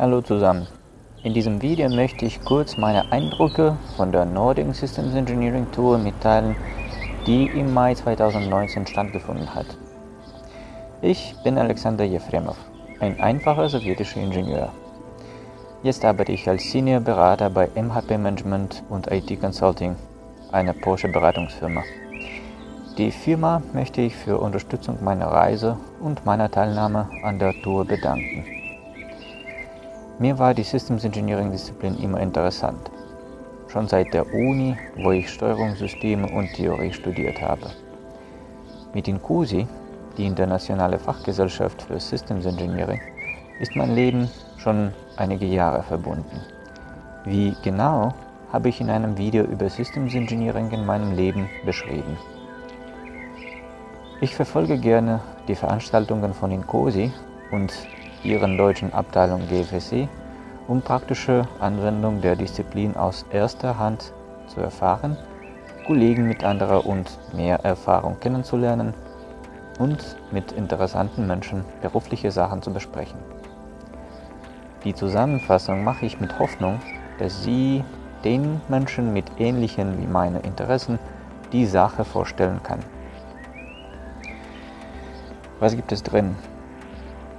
Hallo zusammen. In diesem Video möchte ich kurz meine Eindrücke von der Nordic Systems Engineering Tour mitteilen, die im Mai 2019 stattgefunden hat. Ich bin Alexander Jefremov, ein einfacher sowjetischer Ingenieur. Jetzt arbeite ich als Senior Berater bei MHP Management und IT Consulting, einer Porsche Beratungsfirma. Die Firma möchte ich für Unterstützung meiner Reise und meiner Teilnahme an der Tour bedanken. Mir war die Systems Engineering Disziplin immer interessant. Schon seit der Uni, wo ich Steuerungssysteme und Theorie studiert habe. Mit INCUSI, die internationale Fachgesellschaft für Systems Engineering, ist mein Leben schon einige Jahre verbunden. Wie genau habe ich in einem Video über Systems Engineering in meinem Leben beschrieben. Ich verfolge gerne die Veranstaltungen von INCOSI und ihren deutschen Abteilung GFSC, um praktische Anwendung der Disziplin aus erster Hand zu erfahren, Kollegen mit anderer und mehr Erfahrung kennenzulernen und mit interessanten Menschen berufliche Sachen zu besprechen. Die Zusammenfassung mache ich mit Hoffnung, dass Sie den Menschen mit ähnlichen wie meine Interessen die Sache vorstellen kann. Was gibt es drin?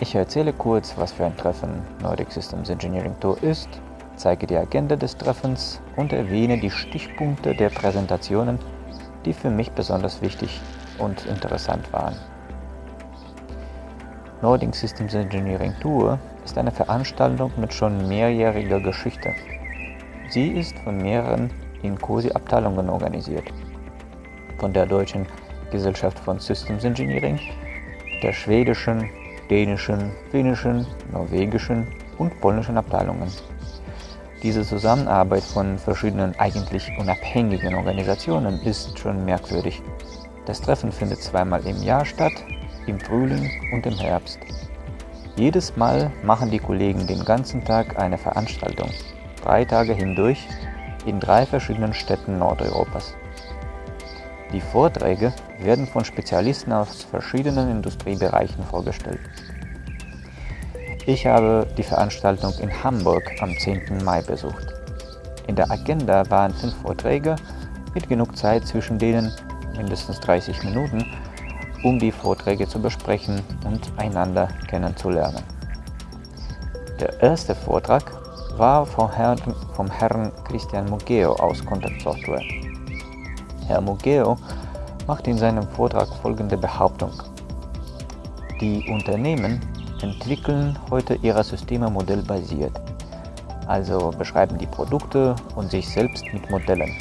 Ich erzähle kurz, was für ein Treffen Nordic Systems Engineering Tour ist, zeige die Agenda des Treffens und erwähne die Stichpunkte der Präsentationen, die für mich besonders wichtig und interessant waren. Nordic Systems Engineering Tour ist eine Veranstaltung mit schon mehrjähriger Geschichte. Sie ist von mehreren INCOSI-Abteilungen organisiert. Von der Deutschen Gesellschaft von Systems Engineering, der schwedischen, dänischen, finnischen, norwegischen und polnischen Abteilungen. Diese Zusammenarbeit von verschiedenen eigentlich unabhängigen Organisationen ist schon merkwürdig. Das Treffen findet zweimal im Jahr statt, im Frühling und im Herbst. Jedes Mal machen die Kollegen den ganzen Tag eine Veranstaltung, drei Tage hindurch, in drei verschiedenen Städten Nordeuropas. Die Vorträge werden von Spezialisten aus verschiedenen Industriebereichen vorgestellt. Ich habe die Veranstaltung in Hamburg am 10. Mai besucht. In der Agenda waren fünf Vorträge mit genug Zeit zwischen denen, mindestens 30 Minuten, um die Vorträge zu besprechen und einander kennenzulernen. Der erste Vortrag war vom Herrn, vom Herrn Christian Mugeo aus Contact Software. Herr Mugeo macht in seinem Vortrag folgende Behauptung. Die Unternehmen entwickeln heute ihre Systeme modellbasiert, also beschreiben die Produkte und sich selbst mit Modellen.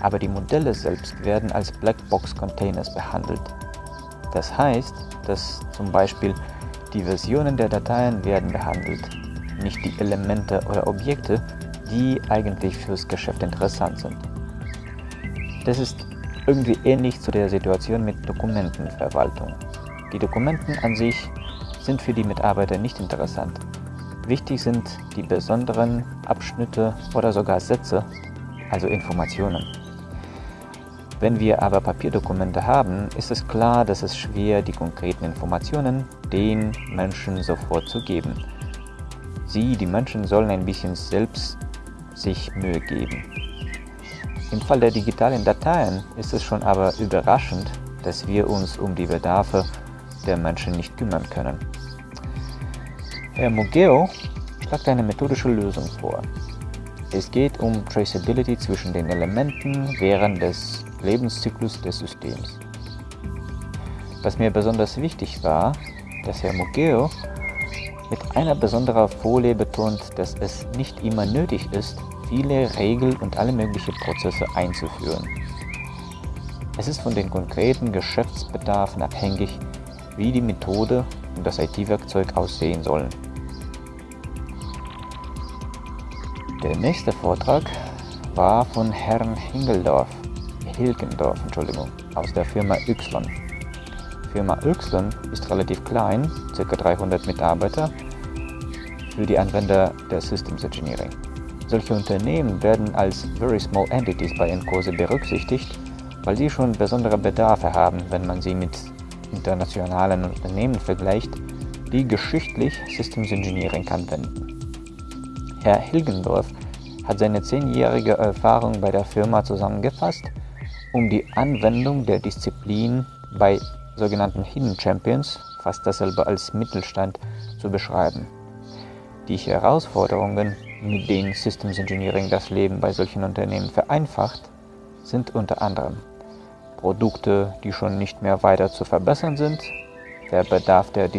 Aber die Modelle selbst werden als Blackbox-Containers behandelt. Das heißt, dass zum Beispiel die Versionen der Dateien werden behandelt, nicht die Elemente oder Objekte, die eigentlich fürs Geschäft interessant sind. Das ist irgendwie ähnlich zu der Situation mit Dokumentenverwaltung. Die Dokumenten an sich sind für die Mitarbeiter nicht interessant. Wichtig sind die besonderen Abschnitte oder sogar Sätze, also Informationen. Wenn wir aber Papierdokumente haben, ist es klar, dass es schwer, die konkreten Informationen den Menschen sofort zu geben. Sie, die Menschen, sollen ein bisschen selbst sich Mühe geben. Im Fall der digitalen Dateien ist es schon aber überraschend, dass wir uns um die Bedarfe der Menschen nicht kümmern können. Herr Mugeo schlägt eine methodische Lösung vor. Es geht um Traceability zwischen den Elementen während des Lebenszyklus des Systems. Was mir besonders wichtig war, dass Herr Mugeo mit einer besonderen Folie betont, dass es nicht immer nötig ist, viele Regeln und alle möglichen Prozesse einzuführen. Es ist von den konkreten Geschäftsbedarfen abhängig, wie die Methode und das IT-Werkzeug aussehen sollen. Der nächste Vortrag war von Herrn Hingeldorf, Hilgendorf, Entschuldigung, aus der Firma Y. Firma Y ist relativ klein, ca. 300 Mitarbeiter, für die Anwender der Systems Engineering. Solche Unternehmen werden als Very Small Entities bei Encose berücksichtigt, weil sie schon besondere Bedarfe haben, wenn man sie mit internationalen Unternehmen vergleicht, die geschichtlich Systems Engineering anwenden. Herr Hilgendorf hat seine zehnjährige Erfahrung bei der Firma zusammengefasst, um die Anwendung der Disziplin bei sogenannten Hidden Champions, fast dasselbe als Mittelstand, zu beschreiben. Die Herausforderungen, mit denen Systems Engineering das Leben bei solchen Unternehmen vereinfacht, sind unter anderem Produkte, die schon nicht mehr weiter zu verbessern sind, der Bedarf der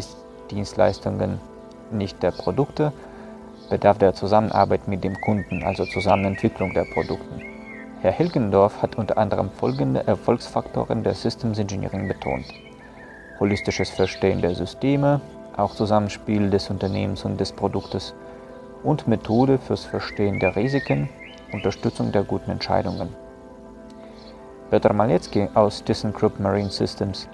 Dienstleistungen, nicht der Produkte, Bedarf der Zusammenarbeit mit dem Kunden, also Zusammenentwicklung der Produkte. Herr Hilgendorf hat unter anderem folgende Erfolgsfaktoren der Systems Engineering betont. Holistisches Verstehen der Systeme, auch Zusammenspiel des Unternehmens und des Produktes und Methode fürs Verstehen der Risiken, Unterstützung der guten Entscheidungen. Petr Malecki aus ThyssenKrupp Marine Systems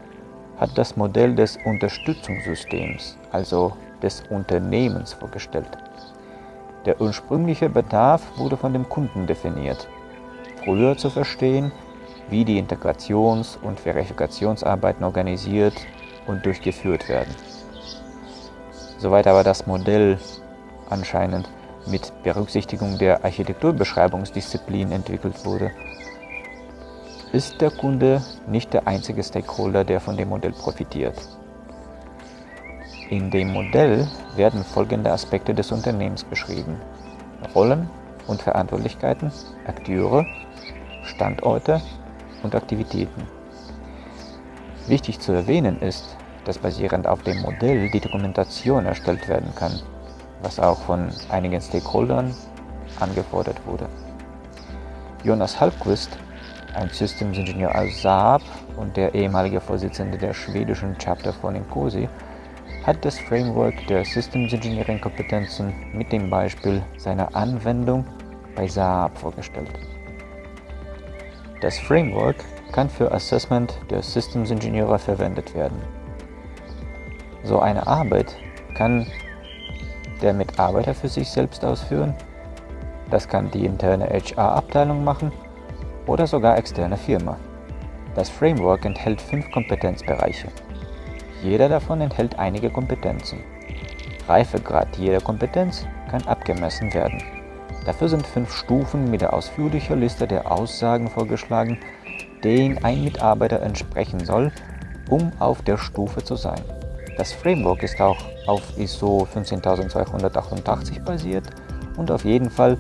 hat das Modell des Unterstützungssystems, also des Unternehmens, vorgestellt. Der ursprüngliche Bedarf wurde von dem Kunden definiert. Früher zu verstehen, wie die Integrations- und Verifikationsarbeiten organisiert und durchgeführt werden. Soweit aber das Modell anscheinend mit Berücksichtigung der Architekturbeschreibungsdisziplin entwickelt wurde, ist der Kunde nicht der einzige Stakeholder, der von dem Modell profitiert. In dem Modell werden folgende Aspekte des Unternehmens beschrieben. Rollen und Verantwortlichkeiten, Akteure, Standorte und Aktivitäten. Wichtig zu erwähnen ist, dass basierend auf dem Modell die Dokumentation erstellt werden kann, was auch von einigen Stakeholdern angefordert wurde. Jonas Halbquist ein Systems Engineer aus Saab und der ehemalige Vorsitzende der schwedischen Chapter von Incosi, hat das Framework der Systems Engineering Kompetenzen mit dem Beispiel seiner Anwendung bei Saab vorgestellt. Das Framework kann für Assessment der Systems Ingenieure verwendet werden. So eine Arbeit kann der Mitarbeiter für sich selbst ausführen, das kann die interne HR-Abteilung machen oder sogar externe Firma. Das Framework enthält fünf Kompetenzbereiche. Jeder davon enthält einige Kompetenzen. Reifegrad jeder Kompetenz kann abgemessen werden. Dafür sind fünf Stufen mit der ausführlichen Liste der Aussagen vorgeschlagen, denen ein Mitarbeiter entsprechen soll, um auf der Stufe zu sein. Das Framework ist auch auf ISO 15288 basiert und auf jeden Fall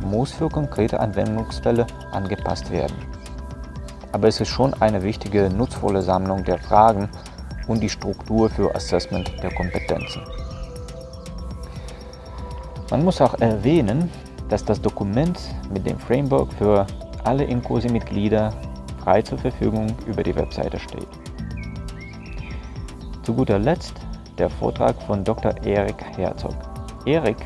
muss für konkrete Anwendungsfälle angepasst werden. Aber es ist schon eine wichtige, nutzvolle Sammlung der Fragen und die Struktur für Assessment der Kompetenzen. Man muss auch erwähnen, dass das Dokument mit dem Framework für alle Incosi-Mitglieder frei zur Verfügung über die Webseite steht. Zu guter Letzt der Vortrag von Dr. Erik Herzog. Erik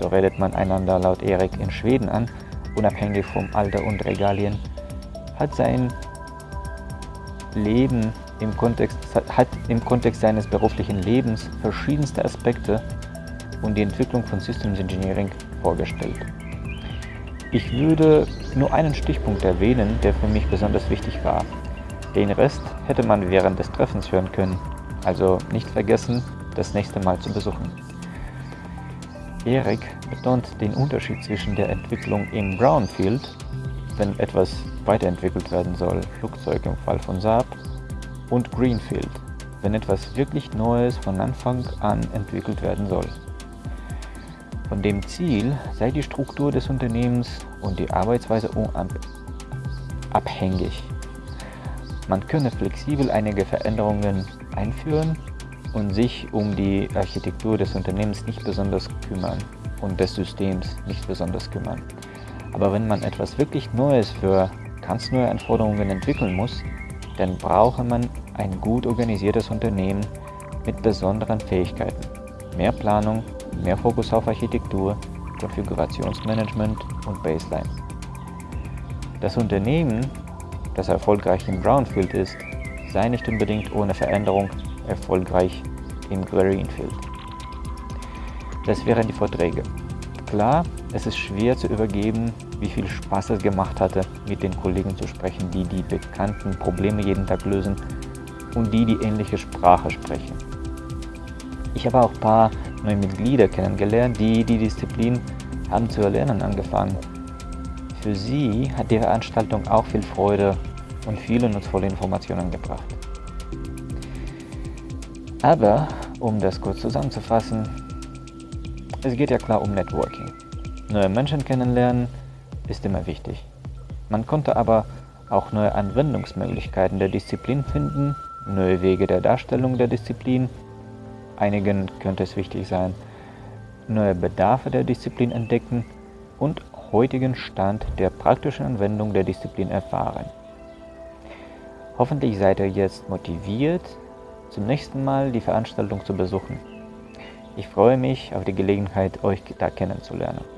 so redet man einander laut Erik in Schweden an, unabhängig vom Alter und Regalien, hat sein Leben im Kontext, hat im Kontext seines beruflichen Lebens verschiedenste Aspekte und die Entwicklung von Systems Engineering vorgestellt. Ich würde nur einen Stichpunkt erwähnen, der für mich besonders wichtig war. Den Rest hätte man während des Treffens hören können, also nicht vergessen, das nächste Mal zu besuchen. Erik betont den Unterschied zwischen der Entwicklung im Brownfield, wenn etwas weiterentwickelt werden soll, Flugzeug im Fall von Saab, und Greenfield, wenn etwas wirklich Neues von Anfang an entwickelt werden soll. Von dem Ziel sei die Struktur des Unternehmens und die Arbeitsweise abhängig. Man könne flexibel einige Veränderungen einführen und sich um die Architektur des Unternehmens nicht besonders kümmern und des Systems nicht besonders kümmern. Aber wenn man etwas wirklich Neues für ganz neue Anforderungen entwickeln muss, dann brauche man ein gut organisiertes Unternehmen mit besonderen Fähigkeiten. Mehr Planung, mehr Fokus auf Architektur, Konfigurationsmanagement und Baseline. Das Unternehmen, das erfolgreich im Brownfield ist, sei nicht unbedingt ohne Veränderung erfolgreich im Greenfield. Das wären die Vorträge. Klar, es ist schwer zu übergeben, wie viel Spaß es gemacht hatte, mit den Kollegen zu sprechen, die die bekannten Probleme jeden Tag lösen und die die ähnliche Sprache sprechen. Ich habe auch ein paar neue Mitglieder kennengelernt, die die Disziplin haben zu erlernen angefangen. Für sie hat die Veranstaltung auch viel Freude und viele nutzvolle Informationen gebracht. Aber, um das kurz zusammenzufassen, es geht ja klar um Networking. Neue Menschen kennenlernen ist immer wichtig. Man konnte aber auch neue Anwendungsmöglichkeiten der Disziplin finden, neue Wege der Darstellung der Disziplin. Einigen könnte es wichtig sein, neue Bedarfe der Disziplin entdecken und heutigen Stand der praktischen Anwendung der Disziplin erfahren. Hoffentlich seid ihr jetzt motiviert, zum nächsten Mal die Veranstaltung zu besuchen. Ich freue mich auf die Gelegenheit, euch da kennenzulernen.